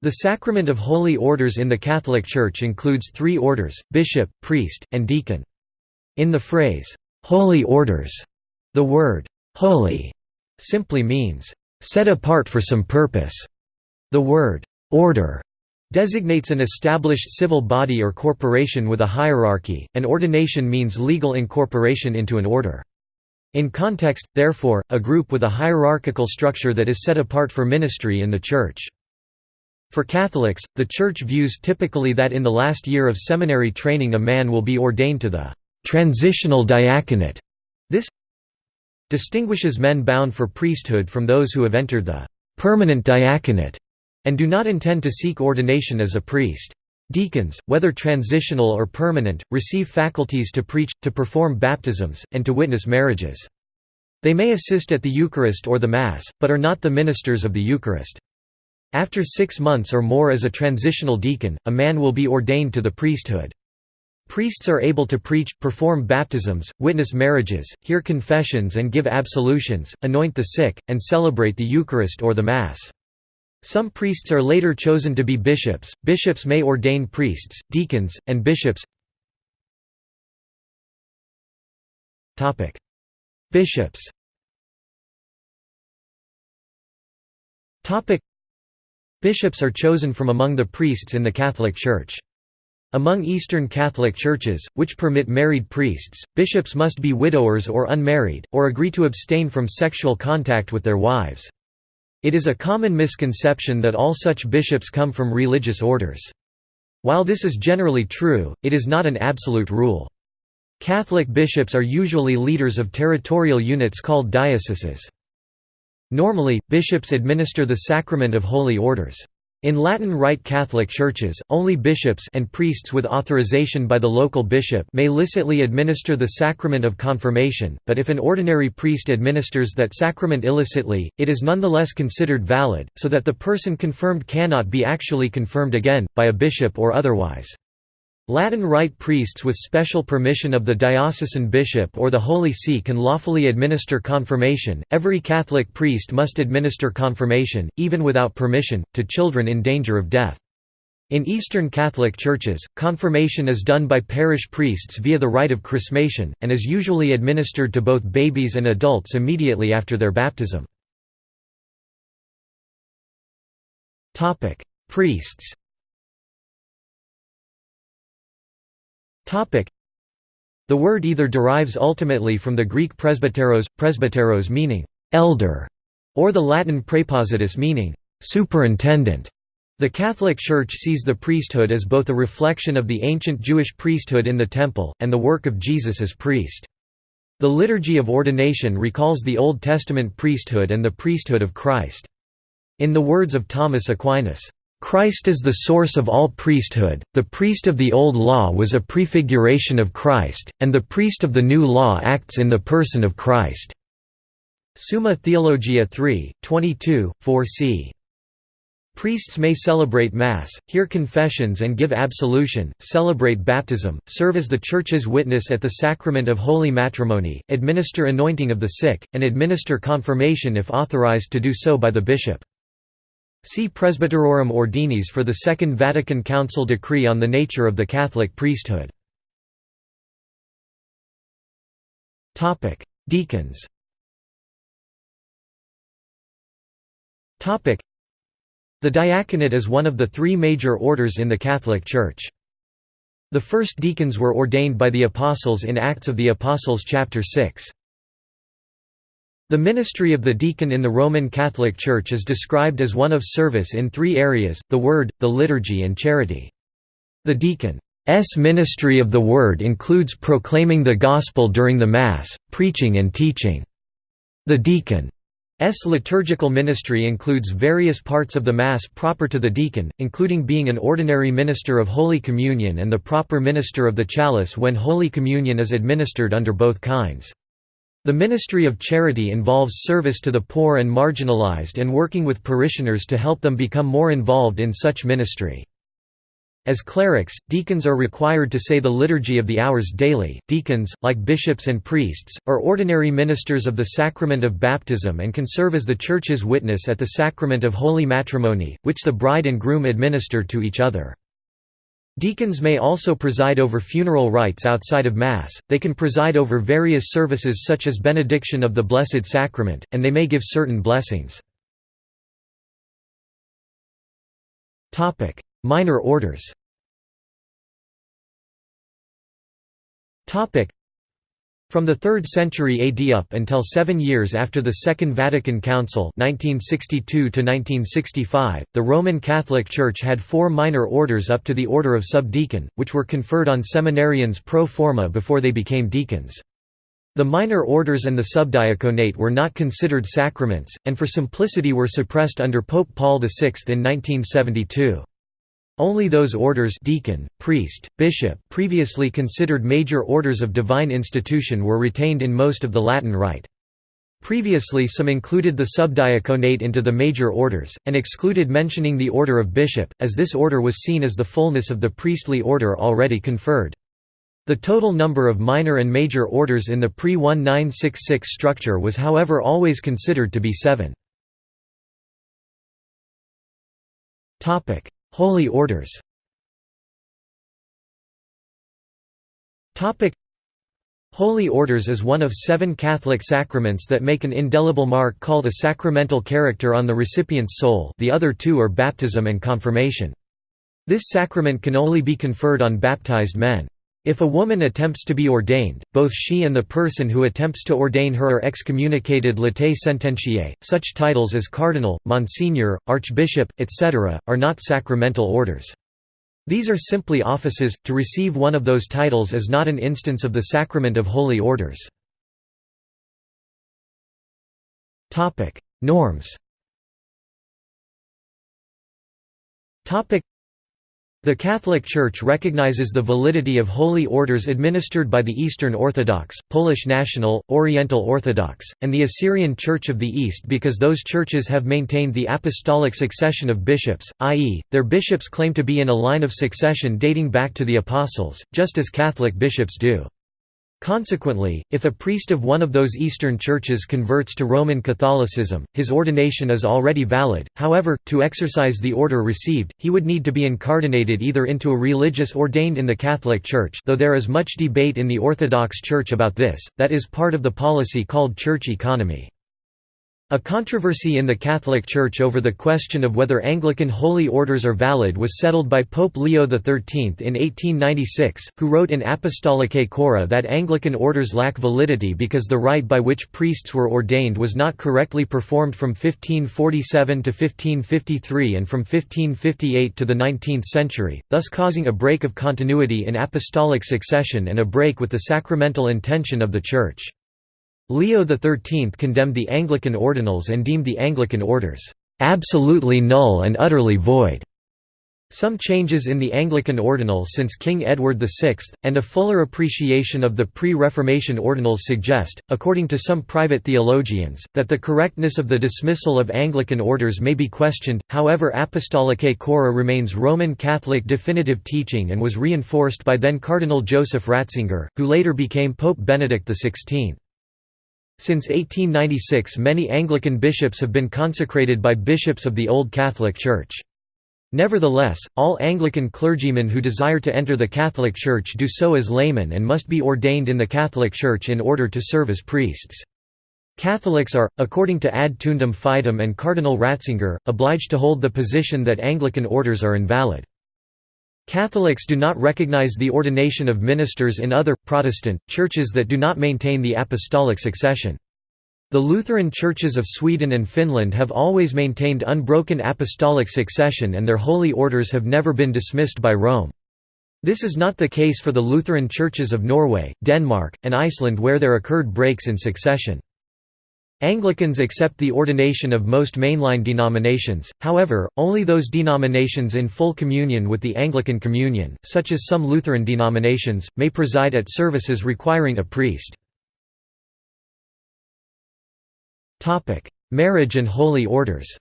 The sacrament of holy orders in the Catholic Church includes three orders, bishop, priest, and deacon. In the phrase, "'holy orders' the word, "'holy' simply means, "'set apart for some purpose'". The word, "'order' designates an established civil body or corporation with a hierarchy, and ordination means legal incorporation into an order. In context, therefore, a group with a hierarchical structure that is set apart for ministry in the Church. For Catholics, the Church views typically that in the last year of seminary training a man will be ordained to the «transitional diaconate». This distinguishes men bound for priesthood from those who have entered the «permanent diaconate» and do not intend to seek ordination as a priest. Deacons, whether transitional or permanent, receive faculties to preach, to perform baptisms, and to witness marriages. They may assist at the Eucharist or the Mass, but are not the ministers of the Eucharist. After six months or more as a transitional deacon, a man will be ordained to the priesthood. Priests are able to preach, perform baptisms, witness marriages, hear confessions and give absolutions, anoint the sick, and celebrate the Eucharist or the Mass. Some priests are later chosen to be bishops. Bishops may ordain priests, deacons, and bishops. Topic: Bishops. Topic: Bishops are chosen from among the priests in the Catholic Church. Among Eastern Catholic churches, which permit married priests, bishops must be widowers or unmarried, or agree to abstain from sexual contact with their wives. It is a common misconception that all such bishops come from religious orders. While this is generally true, it is not an absolute rule. Catholic bishops are usually leaders of territorial units called dioceses. Normally, bishops administer the sacrament of holy orders. In Latin Rite Catholic churches, only bishops and priests with authorization by the local bishop may licitly administer the sacrament of confirmation, but if an ordinary priest administers that sacrament illicitly, it is nonetheless considered valid, so that the person confirmed cannot be actually confirmed again, by a bishop or otherwise. Latin Rite priests with special permission of the diocesan bishop or the Holy See can lawfully administer confirmation. Every Catholic priest must administer confirmation, even without permission, to children in danger of death. In Eastern Catholic churches, confirmation is done by parish priests via the rite of chrismation, and is usually administered to both babies and adults immediately after their baptism. Priests The word either derives ultimately from the Greek presbyteros, presbyteros meaning «elder», or the Latin praepositus meaning «superintendent». The Catholic Church sees the priesthood as both a reflection of the ancient Jewish priesthood in the Temple, and the work of Jesus as priest. The Liturgy of Ordination recalls the Old Testament priesthood and the priesthood of Christ. In the words of Thomas Aquinas, Christ is the source of all priesthood, the priest of the Old Law was a prefiguration of Christ, and the priest of the New Law acts in the person of Christ." Summa Theologia 3, 22, 4 c. Priests may celebrate Mass, hear confessions and give absolution, celebrate baptism, serve as the Church's witness at the sacrament of holy matrimony, administer anointing of the sick, and administer confirmation if authorized to do so by the bishop. See Presbyterorum Ordinis for the Second Vatican Council decree on the nature of the Catholic priesthood. Deacons The diaconate is one of the three major orders in the Catholic Church. The first deacons were ordained by the Apostles in Acts of the Apostles chapter 6. The ministry of the deacon in the Roman Catholic Church is described as one of service in three areas, the Word, the liturgy and charity. The deacon's ministry of the Word includes proclaiming the Gospel during the Mass, preaching and teaching. The deacon's liturgical ministry includes various parts of the Mass proper to the deacon, including being an ordinary minister of Holy Communion and the proper minister of the chalice when Holy Communion is administered under both kinds. The ministry of charity involves service to the poor and marginalized and working with parishioners to help them become more involved in such ministry. As clerics, deacons are required to say the Liturgy of the Hours daily. Deacons, like bishops and priests, are ordinary ministers of the sacrament of baptism and can serve as the Church's witness at the sacrament of holy matrimony, which the bride and groom administer to each other. Deacons may also preside over funeral rites outside of Mass, they can preside over various services such as benediction of the Blessed Sacrament, and they may give certain blessings. Minor orders From the 3rd century AD up until seven years after the Second Vatican Council 1962 the Roman Catholic Church had four minor orders up to the order of subdeacon, which were conferred on seminarians pro forma before they became deacons. The minor orders and the subdiaconate were not considered sacraments, and for simplicity were suppressed under Pope Paul VI in 1972. Only those orders deacon, priest, bishop previously considered major orders of divine institution were retained in most of the Latin Rite. Previously some included the subdiaconate into the major orders, and excluded mentioning the order of bishop, as this order was seen as the fullness of the priestly order already conferred. The total number of minor and major orders in the pre-1966 structure was however always considered to be seven. Holy Orders Holy Orders is one of seven Catholic sacraments that make an indelible mark called a sacramental character on the recipient's soul the other two are baptism and confirmation. This sacrament can only be conferred on baptized men. If a woman attempts to be ordained, both she and the person who attempts to ordain her are excommunicated latae sententiae. Such titles as cardinal, monsignor, archbishop, etc., are not sacramental orders. These are simply offices. To receive one of those titles is not an instance of the sacrament of holy orders. Norms. The Catholic Church recognizes the validity of holy orders administered by the Eastern Orthodox, Polish National, Oriental Orthodox, and the Assyrian Church of the East because those churches have maintained the apostolic succession of bishops, i.e., their bishops claim to be in a line of succession dating back to the Apostles, just as Catholic bishops do. Consequently, if a priest of one of those Eastern churches converts to Roman Catholicism, his ordination is already valid, however, to exercise the order received, he would need to be incardinated either into a religious ordained in the Catholic Church though there is much debate in the Orthodox Church about this, that is part of the policy called church economy. A controversy in the Catholic Church over the question of whether Anglican holy orders are valid was settled by Pope Leo XIII in 1896, who wrote in Apostolicae Curae that Anglican orders lack validity because the rite by which priests were ordained was not correctly performed from 1547 to 1553 and from 1558 to the 19th century, thus causing a break of continuity in apostolic succession and a break with the sacramental intention of the Church. Leo XIII condemned the Anglican ordinals and deemed the Anglican orders, "...absolutely null and utterly void." Some changes in the Anglican ordinal since King Edward VI, and a fuller appreciation of the pre-Reformation ordinals suggest, according to some private theologians, that the correctness of the dismissal of Anglican orders may be questioned, however Apostolicae Curae remains Roman Catholic definitive teaching and was reinforced by then Cardinal Joseph Ratzinger, who later became Pope Benedict XVI. Since 1896 many Anglican bishops have been consecrated by bishops of the Old Catholic Church. Nevertheless, all Anglican clergymen who desire to enter the Catholic Church do so as laymen and must be ordained in the Catholic Church in order to serve as priests. Catholics are, according to Ad Tuendam Fidem and Cardinal Ratzinger, obliged to hold the position that Anglican orders are invalid. Catholics do not recognize the ordination of ministers in other, Protestant, churches that do not maintain the apostolic succession. The Lutheran churches of Sweden and Finland have always maintained unbroken apostolic succession and their holy orders have never been dismissed by Rome. This is not the case for the Lutheran churches of Norway, Denmark, and Iceland where there occurred breaks in succession. Anglicans accept the ordination of most mainline denominations, however, only those denominations in full communion with the Anglican Communion, such as some Lutheran denominations, may preside at services requiring a priest. Marriage and holy orders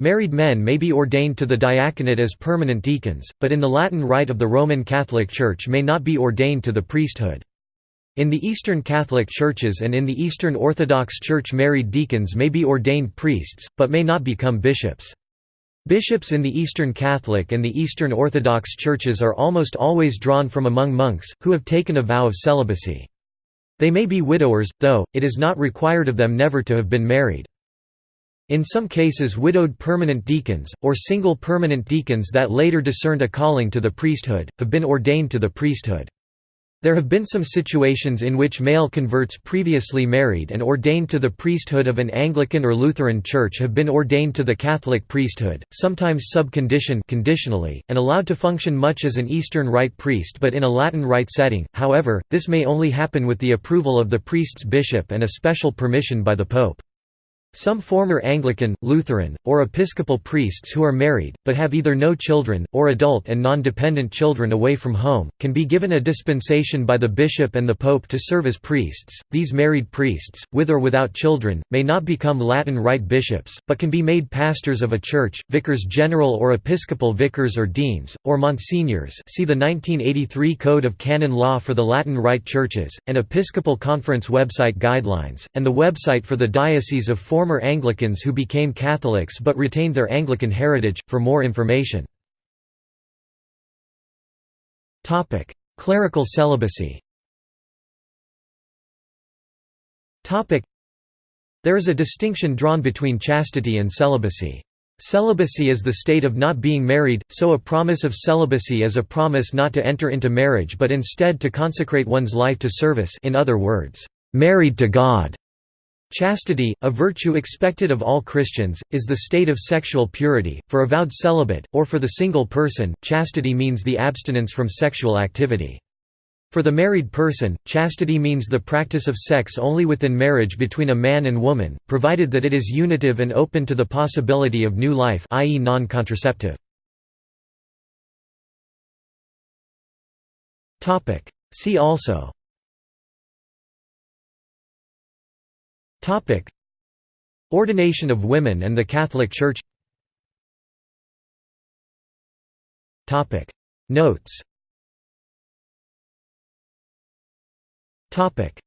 Married men may be ordained to the diaconate as permanent deacons, but in the Latin Rite of the Roman Catholic Church may not be ordained to the priesthood. In the Eastern Catholic Churches and in the Eastern Orthodox Church married deacons may be ordained priests, but may not become bishops. Bishops in the Eastern Catholic and the Eastern Orthodox Churches are almost always drawn from among monks, who have taken a vow of celibacy. They may be widowers, though, it is not required of them never to have been married. In some cases widowed permanent deacons, or single permanent deacons that later discerned a calling to the priesthood, have been ordained to the priesthood. There have been some situations in which male converts previously married and ordained to the priesthood of an Anglican or Lutheran church have been ordained to the Catholic priesthood, sometimes sub conditione conditionally, and allowed to function much as an Eastern Rite priest but in a Latin Rite setting, however, this may only happen with the approval of the priest's bishop and a special permission by the pope. Some former Anglican, Lutheran, or Episcopal priests who are married, but have either no children, or adult and non-dependent children away from home, can be given a dispensation by the bishop and the pope to serve as priests. These married priests, with or without children, may not become Latin Rite bishops, but can be made pastors of a church, vicars general or episcopal vicars or deans, or monsignors see the 1983 Code of Canon Law for the Latin Rite churches, and Episcopal Conference website guidelines, and the website for the Diocese of former former Anglicans who became Catholics but retained their Anglican heritage, for more information. Topic: Clerical celibacy Topic: There is a distinction drawn between chastity and celibacy. Celibacy is the state of not being married, so a promise of celibacy is a promise not to enter into marriage but instead to consecrate one's life to service in other words, married to God. Chastity, a virtue expected of all Christians, is the state of sexual purity. For a vowed celibate, or for the single person, chastity means the abstinence from sexual activity. For the married person, chastity means the practice of sex only within marriage between a man and woman, provided that it is unitive and open to the possibility of new life i.e. non-contraceptive. See also Topic: Ordination of women and the Catholic Church. Topic: Notes. Topic: